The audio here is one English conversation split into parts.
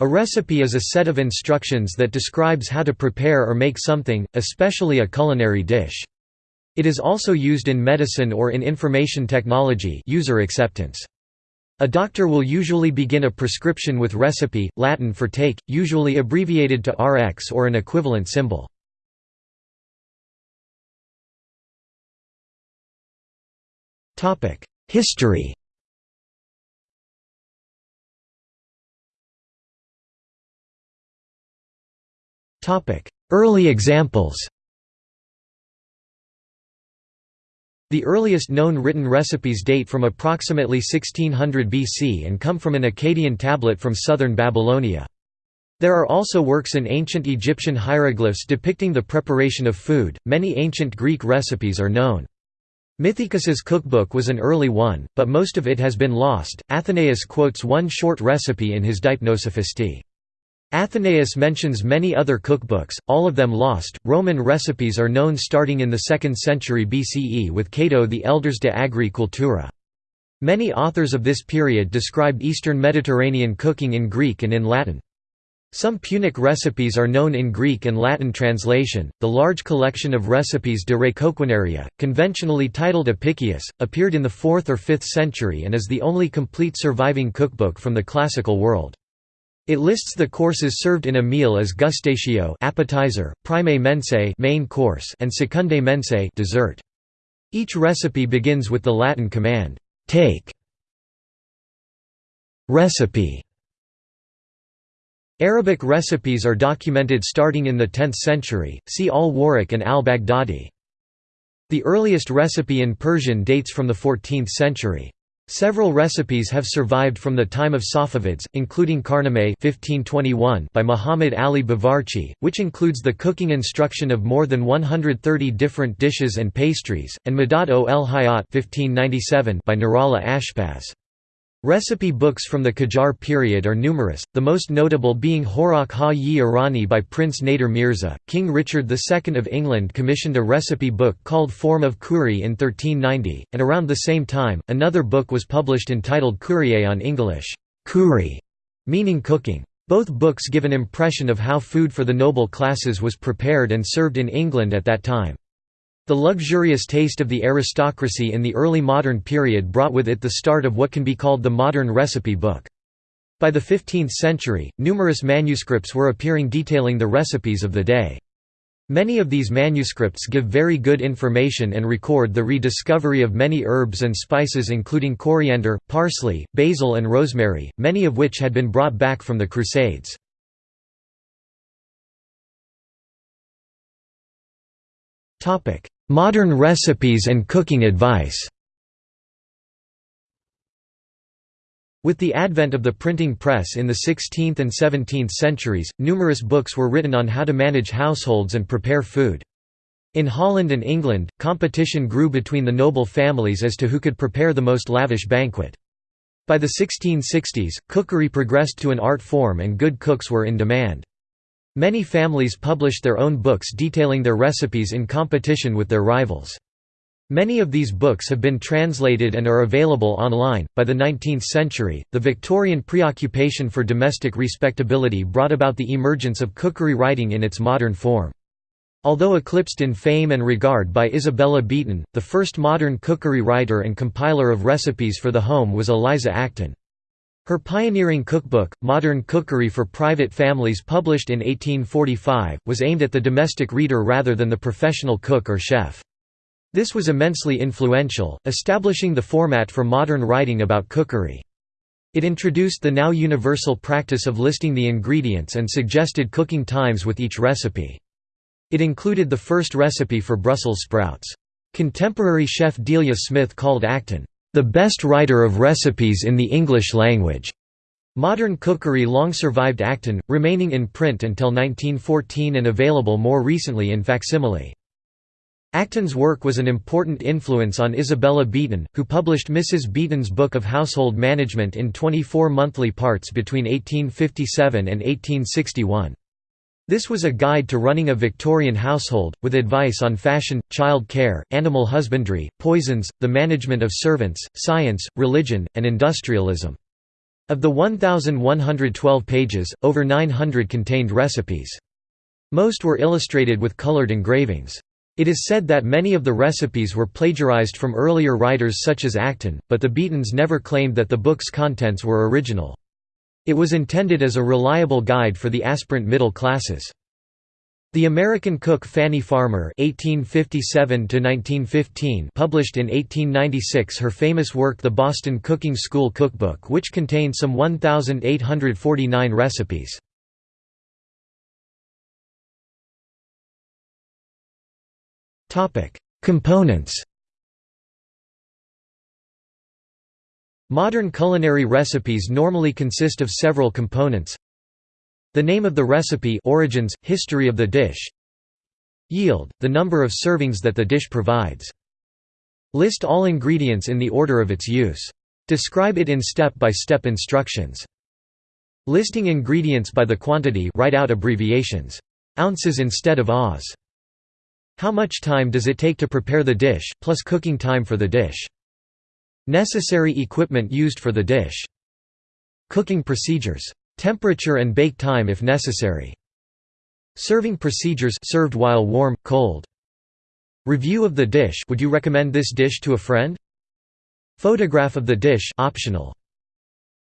A recipe is a set of instructions that describes how to prepare or make something, especially a culinary dish. It is also used in medicine or in information technology user acceptance. A doctor will usually begin a prescription with recipe, Latin for take, usually abbreviated to Rx or an equivalent symbol. History Early examples The earliest known written recipes date from approximately 1600 BC and come from an Akkadian tablet from southern Babylonia. There are also works in ancient Egyptian hieroglyphs depicting the preparation of food. Many ancient Greek recipes are known. Mithaecus's cookbook was an early one, but most of it has been lost. Athenaeus quotes one short recipe in his Deipnosophistae. Athenaeus mentions many other cookbooks, all of them lost. Roman recipes are known starting in the 2nd century BCE with Cato the Elder's De Agri Cultura. Many authors of this period described Eastern Mediterranean cooking in Greek and in Latin. Some Punic recipes are known in Greek and Latin translation. The large collection of recipes de re coquinaria, conventionally titled Apicius, appeared in the 4th or 5th century and is the only complete surviving cookbook from the classical world. It lists the courses served in a meal as gustatio appetizer, primae mensae main course and secundae mensae dessert. Each recipe begins with the Latin command, take recipe. Arabic recipes are documented starting in the 10th century, see al-Warraq and al-Baghdadi. The earliest recipe in Persian dates from the 14th century. Several recipes have survived from the time of Safavids, including Karnameh 1521 by Muhammad Ali Bavarchi, which includes the cooking instruction of more than 130 different dishes and pastries, and Madat o el Hayat 1597 by Nurallah Ashpaz. Recipe books from the Qajar period are numerous, the most notable being Horak ha-yi Irani by Prince Nader Mirza. King Richard II of England commissioned a recipe book called Forme of Cury in 1390, and around the same time, another book was published entitled Curye on Inglish, Cury, meaning cooking. Both books give an impression of how food for the noble classes was prepared and served in England at that time. The luxurious taste of the aristocracy in the early modern period brought with it the start of what can be called the modern recipe book. By the 15th century, numerous manuscripts were appearing detailing the recipes of the day. Many of these manuscripts give very good information and record the rediscovery of many herbs and spices including coriander, parsley, basil and rosemary, many of which had been brought back from the Crusades. Modern recipes and cooking advice With the advent of the printing press in the 16th and 17th centuries, numerous books were written on how to manage households and prepare food. In Holland and England, competition grew between the noble families as to who could prepare the most lavish banquet. By the 1660s, cookery progressed to an art form and good cooks were in demand. Many families published their own books detailing their recipes in competition with their rivals. Many of these books have been translated and are available online. By the 19th century, the Victorian preoccupation for domestic respectability brought about the emergence of cookery writing in its modern form. Although eclipsed in fame and regard by Isabella Beeton, the first modern cookery writer and compiler of recipes for the home was Eliza Acton. Her pioneering cookbook, Modern Cookery for Private Families published in 1845, was aimed at the domestic reader rather than the professional cook or chef. This was immensely influential, establishing the format for modern writing about cookery. It introduced the now universal practice of listing the ingredients and suggested cooking times with each recipe. It included the first recipe for Brussels sprouts. Contemporary chef Delia Smith called Acton, the best writer of recipes in the English language. Modern cookery long survived Acton, remaining in print until 1914 and available more recently in facsimile. Acton's work was an important influence on Isabella Beeton, who published Mrs. Beeton's Book of Household Management in 24 monthly parts between 1857 and 1861. This was a guide to running a Victorian household, with advice on fashion, child care, animal husbandry, poisons, the management of servants, science, religion, and industrialism. Of the 1,112 pages, over 900 contained recipes. Most were illustrated with colored engravings. It is said that many of the recipes were plagiarized from earlier writers such as Acton, but the Beetons never claimed that the book's contents were original. It was intended as a reliable guide for the aspirant middle classes. The American cook Fannie Farmer (1857–1915) published in 1896 her famous work The Boston Cooking School Cookbook which contained some 1,849 recipes. Topic: Components Modern culinary recipes normally consist of several components the name of the recipe origins, history of the dish Yield, the number of servings that the dish provides. List all ingredients in the order of its use. Describe it in step-by-step -step instructions. Listing ingredients by the quantity write out abbreviations. Ounces instead of ahs. How much time does it take to prepare the dish, plus cooking time for the dish. Necessary equipment used for the dish. Cooking procedures. Temperature and bake time if necessary. Serving procedures served while warm, cold. Review of the dish would you recommend this dish to a friend? Photograph of the dish optional.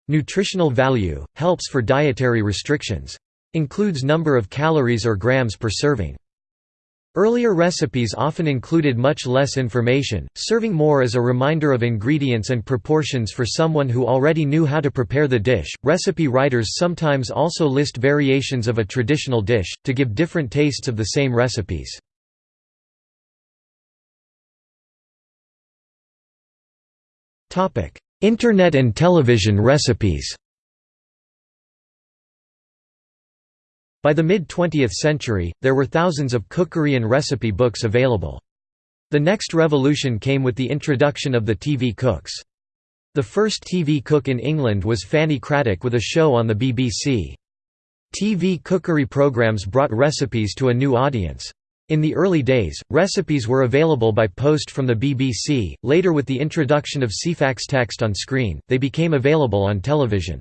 Nutritional value, helps for dietary restrictions. Includes number of calories or grams per serving. Earlier recipes often included much less information, serving more as a reminder of ingredients and proportions for someone who already knew how to prepare the dish. Recipe writers sometimes also list variations of a traditional dish, to give different tastes of the same recipes. Topic: Internet and television recipes By the mid-20th century, there were thousands of cookery and recipe books available. The next revolution came with the introduction of the TV cooks. The first TV cook in England was Fanny Cradock with a show on the BBC. TV cookery programs brought recipes to a new audience. In the early days, recipes were available by post from the BBC, later with the introduction of Ceefax text on screen, they became available on television.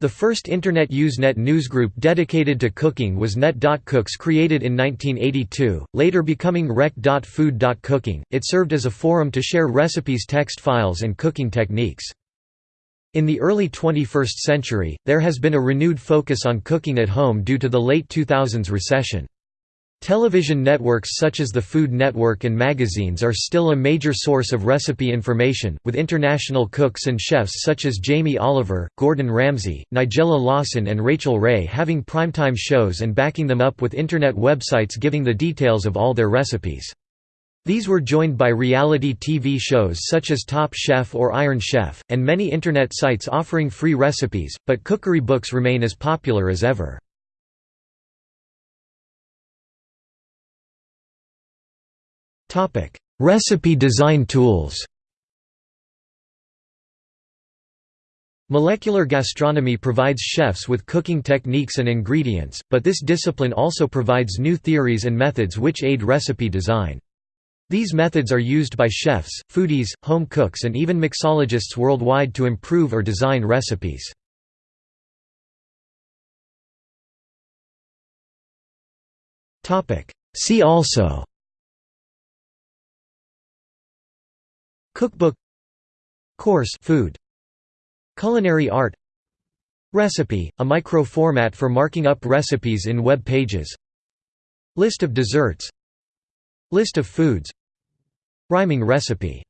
The first Internet Usenet newsgroup dedicated to cooking was Net.Cooks created in 1982, later becoming Rec.Food.Cooking. It served as a forum to share recipes text files and cooking techniques. In the early 21st century, there has been a renewed focus on cooking at home due to the late 2000s recession. Television networks such as the Food Network and magazines are still a major source of recipe information, with international cooks and chefs such as Jamie Oliver, Gordon Ramsay, Nigella Lawson and Rachael Ray having primetime shows and backing them up with internet websites giving the details of all their recipes. These were joined by reality TV shows such as Top Chef or Iron Chef, and many internet sites offering free recipes, but cookery books remain as popular as ever. Recipe design tools Molecular gastronomy provides chefs with cooking techniques and ingredients, but this discipline also provides new theories and methods which aid recipe design. These methods are used by chefs, foodies, home cooks and even mixologists worldwide to improve or design recipes. See also Cookbook Course food Culinary art Recipe, a micro-format for marking up recipes in web pages List of desserts List of foods Rhyming recipe